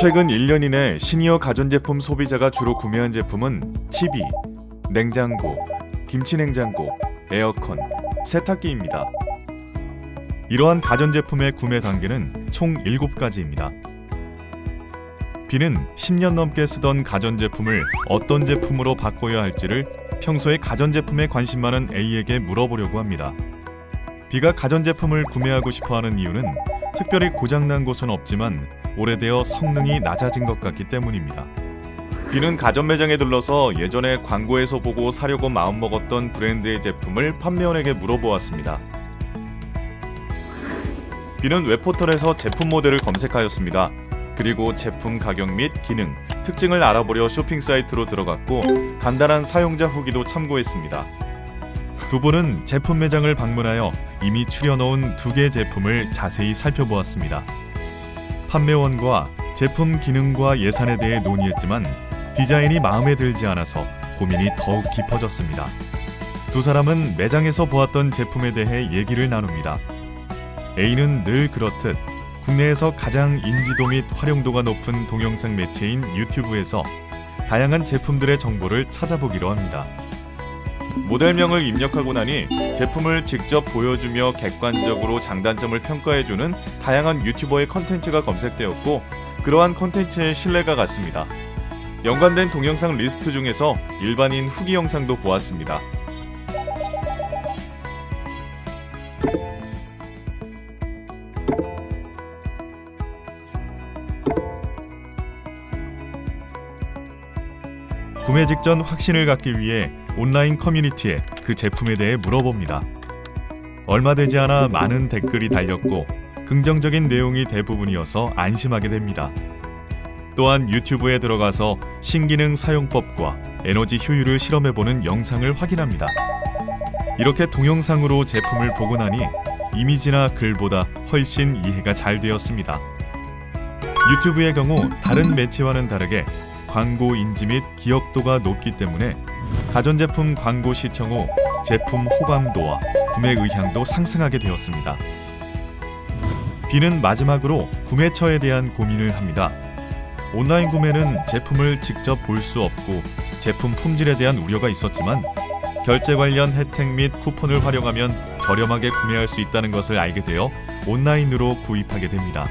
최근 1년 이내 시니어 가전제품 소비자가 주로 구매한 제품은 TV, 냉장고, 김치냉장고, 에어컨, 세탁기입니다. 이러한 가전제품의 구매 단계는 총 7가지입니다. B는 10년 넘게 쓰던 가전제품을 어떤 제품으로 바꿔야 할지를 평소에 가전제품에 관심 많은 A에게 물어보려고 합니다. B가 가전제품을 구매하고 싶어하는 이유는 특별히 고장난 곳은 없지만 오래되어 성능이 낮아진 것 같기 때문입니다. B는 가전 매장에 들러서 예전에 광고에서 보고 사려고 마음먹었던 브랜드의 제품을 판매원에게 물어보았습니다. B는 웹포털에서 제품 모델을 검색하였습니다. 그리고 제품 가격 및 기능, 특징을 알아보려 쇼핑 사이트로 들어갔고 간단한 사용자 후기도 참고했습니다. 두 분은 제품 매장을 방문하여 이미 추려놓은 두 개의 제품을 자세히 살펴보았습니다. 판매원과 제품 기능과 예산에 대해 논의했지만 디자인이 마음에 들지 않아서 고민이 더욱 깊어졌습니다. 두 사람은 매장에서 보았던 제품에 대해 얘기를 나눕니다. A는 늘 그렇듯 국내에서 가장 인지도 및 활용도가 높은 동영상 매체인 유튜브에서 다양한 제품들의 정보를 찾아보기로 합니다. 모델명을 입력하고 나니 제품을 직접 보여주며 객관적으로 장단점을 평가해주는 다양한 유튜버의 컨텐츠가 검색되었고 그러한 컨텐츠의 신뢰가 갔습니다. 연관된 동영상 리스트 중에서 일반인 후기 영상도 보았습니다. 구매 직전 확신을 갖기 위해 온라인 커뮤니티에 그 제품에 대해 물어봅니다. 얼마 되지 않아 많은 댓글이 달렸고 긍정적인 내용이 대부분이어서 안심하게 됩니다. 또한 유튜브에 들어가서 신기능 사용법과 에너지 효율을 실험해보는 영상을 확인합니다. 이렇게 동영상으로 제품을 보고 나니 이미지나 글보다 훨씬 이해가 잘 되었습니다. 유튜브의 경우 다른 매체와는 다르게 광고 인지 및 기억도가 높기 때문에 가전제품 광고 시청 후 제품 호감도와 구매 의향도 상승하게 되었습니다. B는 마지막으로 구매처에 대한 고민을 합니다. 온라인 구매는 제품을 직접 볼 수 없고 제품 품질에 대한 우려가 있었지만 결제 관련 혜택 및 쿠폰을 활용하면 저렴하게 구매할 수 있다는 것을 알게 되어 온라인으로 구입하게 됩니다.